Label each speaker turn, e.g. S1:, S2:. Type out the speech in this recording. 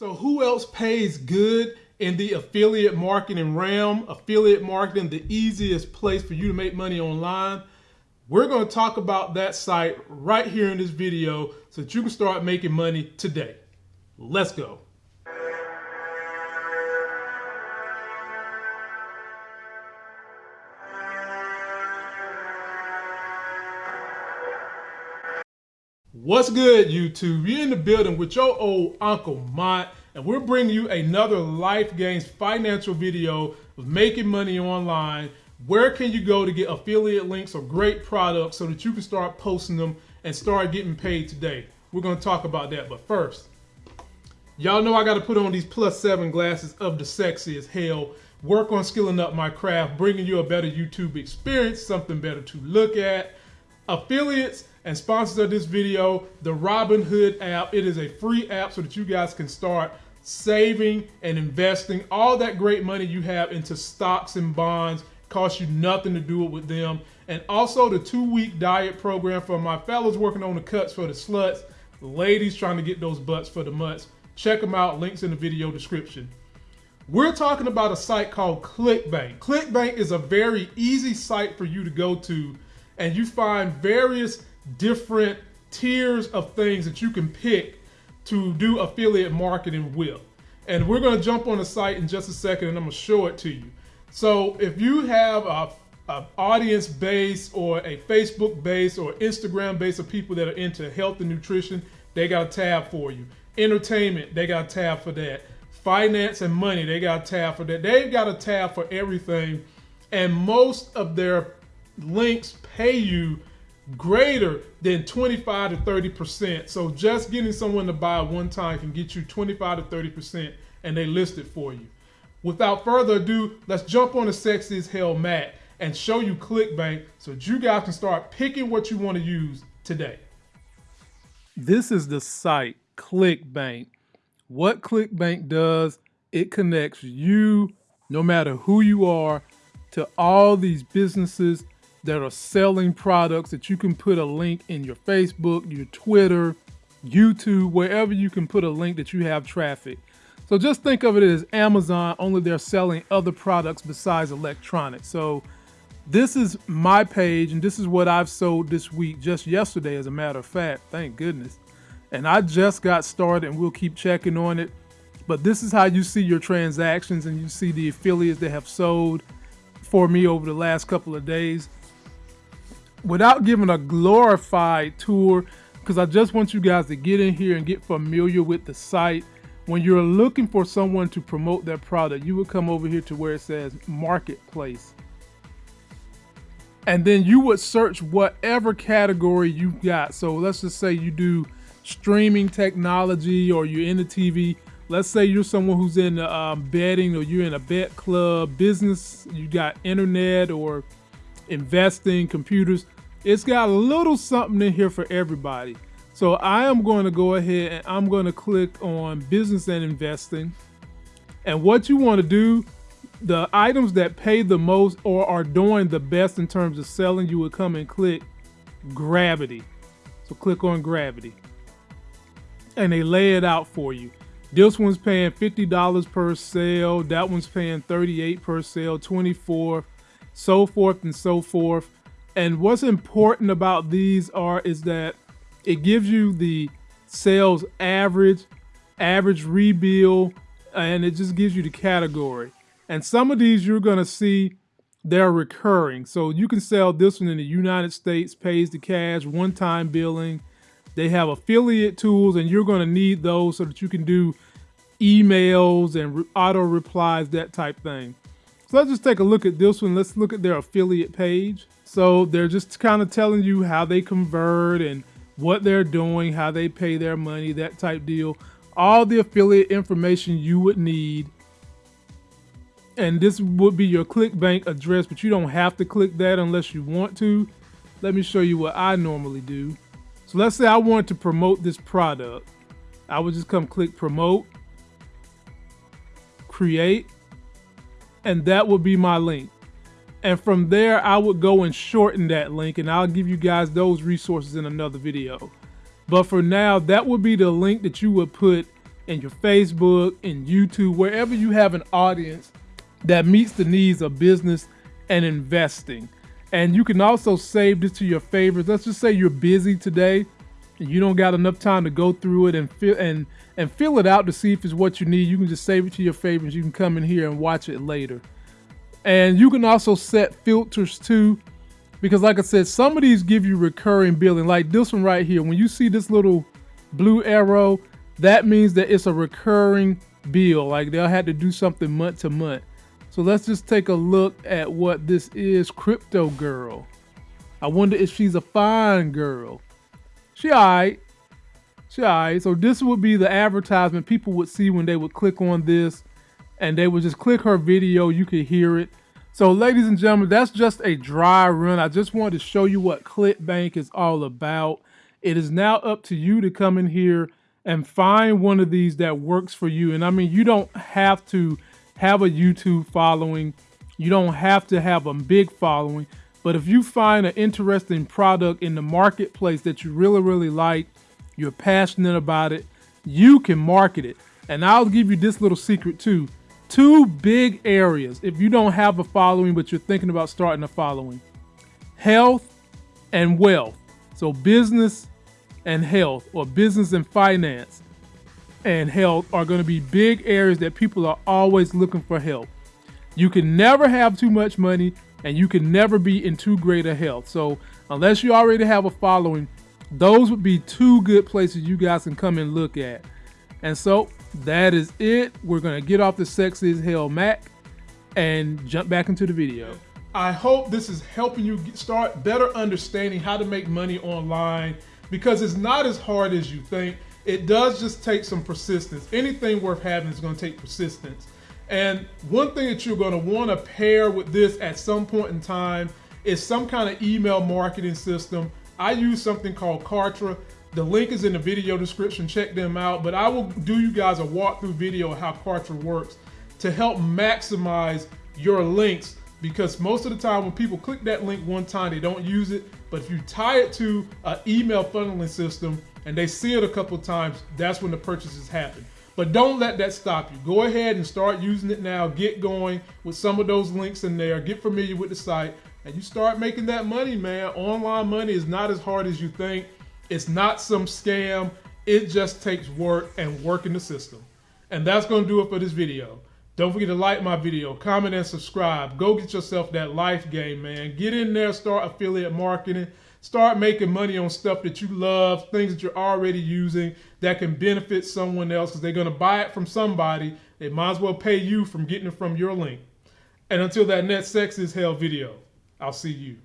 S1: So who else pays good in the affiliate marketing realm? Affiliate marketing, the easiest place for you to make money online. We're going to talk about that site right here in this video so that you can start making money today. Let's go. What's good, YouTube? You're in the building with your old Uncle Mont, and we're bringing you another Life Gains financial video of making money online. Where can you go to get affiliate links or great products so that you can start posting them and start getting paid today? We're going to talk about that, but first, y'all know I got to put on these plus seven glasses of the sexy as hell. Work on skilling up my craft, bringing you a better YouTube experience, something better to look at. Affiliates and sponsors of this video, the Robinhood app. It is a free app so that you guys can start saving and investing all that great money you have into stocks and bonds. Costs you nothing to do it with them. And also the two-week diet program for my fellows working on the cuts for the sluts, ladies trying to get those butts for the mutts. Check them out. Links in the video description. We're talking about a site called ClickBank. ClickBank is a very easy site for you to go to and you find various different tiers of things that you can pick to do affiliate marketing with. And we're going to jump on the site in just a second and I'm going to show it to you. So if you have a, a audience base or a Facebook base or Instagram base of people that are into health and nutrition, they got a tab for you. Entertainment, they got a tab for that. Finance and money, they got a tab for that. They've got a tab for everything. And most of their links pay you greater than 25 to 30%. So just getting someone to buy one time can get you 25 to 30% and they list it for you. Without further ado, let's jump on the Sexy as Hell mat and show you ClickBank so you guys can start picking what you want to use today. This is the site, ClickBank. What ClickBank does, it connects you, no matter who you are, to all these businesses that are selling products that you can put a link in your Facebook, your Twitter, YouTube, wherever you can put a link that you have traffic. So just think of it as Amazon, only they're selling other products besides electronics. So this is my page, and this is what I've sold this week, just yesterday, as a matter of fact. Thank goodness. And I just got started, and we'll keep checking on it. But this is how you see your transactions, and you see the affiliates that have sold for me over the last couple of days without giving a glorified tour, because I just want you guys to get in here and get familiar with the site. When you're looking for someone to promote their product, you would come over here to where it says marketplace. And then you would search whatever category you got. So let's just say you do streaming technology or you're in the TV. Let's say you're someone who's in um, betting or you're in a bet club business, you got internet or investing, computers. It's got a little something in here for everybody. So I am going to go ahead and I'm going to click on business and investing. And what you want to do, the items that pay the most or are doing the best in terms of selling, you would come and click gravity. So click on gravity. And they lay it out for you. This one's paying $50 per sale. That one's paying 38 per sale, 24 so forth and so forth. And what's important about these are is that it gives you the sales average, average rebill, and it just gives you the category. And some of these you're gonna see they're recurring. So you can sell this one in the United States, pays the cash, one-time billing. They have affiliate tools and you're gonna need those so that you can do emails and auto replies, that type thing. So let's just take a look at this one. Let's look at their affiliate page. So they're just kind of telling you how they convert and what they're doing, how they pay their money, that type deal. All the affiliate information you would need. And this would be your ClickBank address, but you don't have to click that unless you want to. Let me show you what I normally do. So let's say I want to promote this product. I would just come click promote, create, and that would be my link. And from there, I would go and shorten that link and I'll give you guys those resources in another video. But for now, that would be the link that you would put in your Facebook, in YouTube, wherever you have an audience that meets the needs of business and investing. And you can also save this to your favorites. Let's just say you're busy today and you don't got enough time to go through it and fill and and fill it out to see if it's what you need. You can just save it to your favorites. You can come in here and watch it later. And you can also set filters too. Because like I said, some of these give you recurring billing. Like this one right here. When you see this little blue arrow, that means that it's a recurring bill. Like they'll have to do something month to month. So let's just take a look at what this is. Crypto Girl. I wonder if she's a fine girl. She alright. She alright. So this would be the advertisement people would see when they would click on this and they would just click her video. You could hear it. So ladies and gentlemen, that's just a dry run. I just wanted to show you what ClickBank is all about. It is now up to you to come in here and find one of these that works for you. And I mean, you don't have to have a YouTube following. You don't have to have a big following. But if you find an interesting product in the marketplace that you really, really like, you're passionate about it, you can market it. And I'll give you this little secret too. Two big areas if you don't have a following, but you're thinking about starting a following health and wealth. So, business and health, or business and finance and health are going to be big areas that people are always looking for help. You can never have too much money and you can never be in too great a health. So, unless you already have a following, those would be two good places you guys can come and look at. And so, that is it. We're to get off the sexy as hell Mac and jump back into the video. I hope this is helping you start better understanding how to make money online because it's not as hard as you think. It does just take some persistence. Anything worth having is to take persistence. And one thing that you're going to want to pair with this at some point in time is some kind of email marketing system. I use something called Kartra. The link is in the video description. Check them out. But I will do you guys a walkthrough video of how Kartra works to help maximize your links because most of the time when people click that link one time, they don't use it. But if you tie it to an email funneling system and they see it a couple times, that's when the purchases happen. But don't let that stop you. Go ahead and start using it now. Get going with some of those links in there. Get familiar with the site and you start making that money, man. Online money is not as hard as you think. It's not some scam. It just takes work and work in the system. And that's going to do it for this video. Don't forget to like my video, comment, and subscribe. Go get yourself that life game, man. Get in there, start affiliate marketing. Start making money on stuff that you love, things that you're already using that can benefit someone else because they're going to buy it from somebody. They might as well pay you from getting it from your link. And until that next Sex is Hell video, I'll see you.